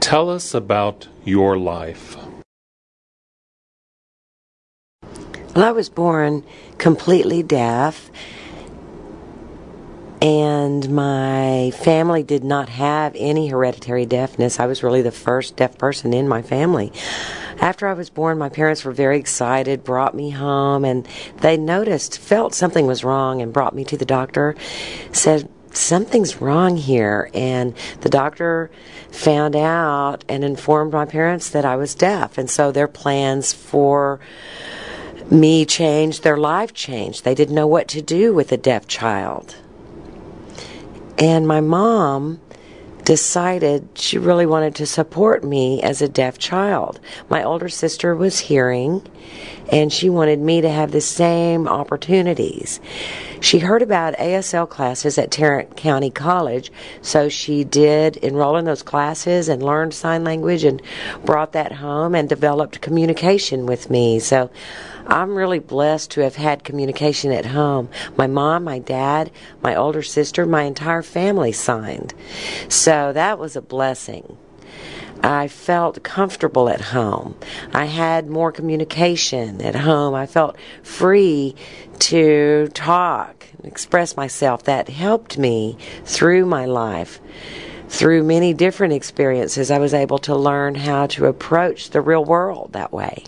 Tell us about your life. Well, I was born completely deaf, and my family did not have any hereditary deafness. I was really the first deaf person in my family. After I was born, my parents were very excited, brought me home, and they noticed, felt something was wrong, and brought me to the doctor. Said, something's wrong here. And the doctor found out and informed my parents that I was deaf. And so their plans for me changed, their life changed. They didn't know what to do with a deaf child. And my mom decided she really wanted to support me as a deaf child. My older sister was hearing, and she wanted me to have the same opportunities. She heard about ASL classes at Tarrant County College, so she did enroll in those classes and learned sign language and brought that home and developed communication with me. So I'm really blessed to have had communication at home. My mom, my dad, my older sister, my entire family signed. So that was a blessing. I felt comfortable at home. I had more communication at home. I felt free to talk and express myself. That helped me through my life. Through many different experiences, I was able to learn how to approach the real world that way.